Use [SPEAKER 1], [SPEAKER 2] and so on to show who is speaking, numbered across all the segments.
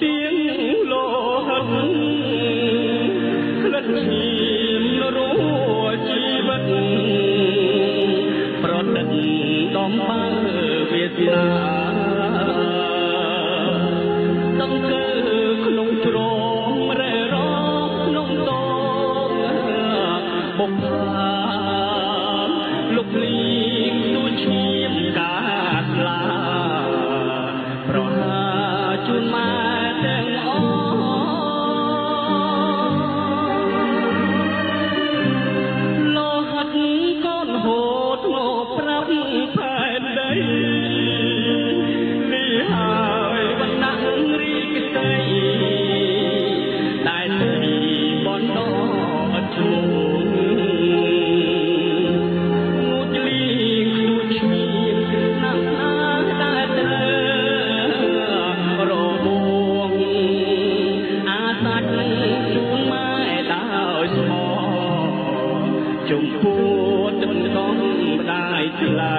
[SPEAKER 1] ទៀងលោហិតលទ្ធិមរួជីវិតប្រដិតដំបើវាសនា ចំពោះទឹកកងម្ដាយថ្លៃ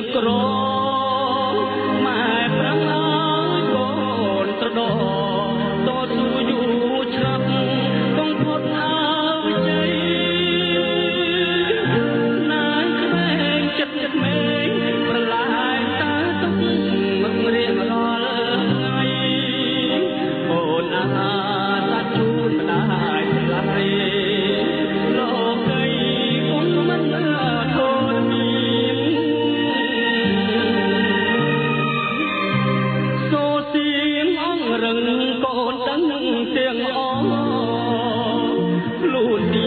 [SPEAKER 1] இருக்கிறோம் នឹងកូនទាំងទាំងអខ្លួន